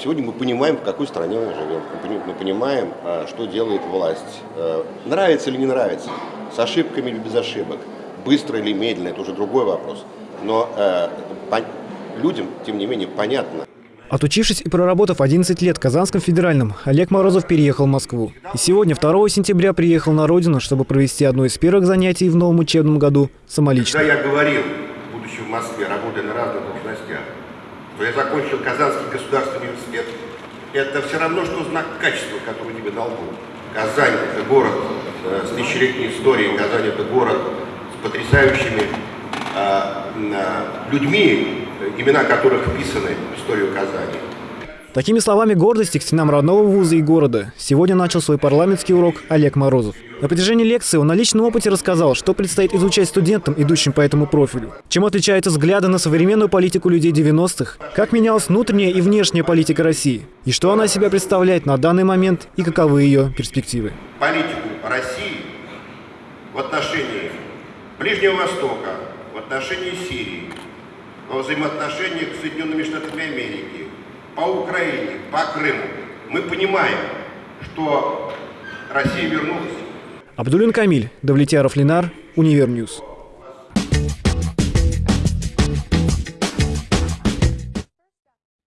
сегодня мы понимаем, в какой стране мы живем. Мы понимаем, а, что делает власть. Э, нравится или не нравится, с ошибками или без ошибок, быстро или медленно, это уже другой вопрос. Но э, людям, тем не менее, понятно, Отучившись и проработав 11 лет в Казанском федеральном, Олег Морозов переехал в Москву. И сегодня, 2 сентября, приехал на родину, чтобы провести одно из первых занятий в новом учебном году самолично. Когда я говорил, будучи в Москве, работая на разных должностях, что я закончил Казанский государственный университет, это все равно, что знак качества, который тебе дал Бог. Казань – это город э, с тысячелетней историей, Казань – это город с потрясающими э, э, людьми, имена которых вписаны в историю Казани. Такими словами гордости к стенам родного вуза и города сегодня начал свой парламентский урок Олег Морозов. На протяжении лекции он на личном опыте рассказал, что предстоит изучать студентам, идущим по этому профилю. Чем отличаются взгляды на современную политику людей 90-х, как менялась внутренняя и внешняя политика России, и что она себя представляет на данный момент и каковы ее перспективы. Политику России в отношении Ближнего Востока, в отношении Сирии, во взаимоотношениях с Соединенными Штатами Америки, по Украине, по Крыму, мы понимаем, что Россия вернулась. Абдулин Камиль, Давлетьяров Ленар, Univer News.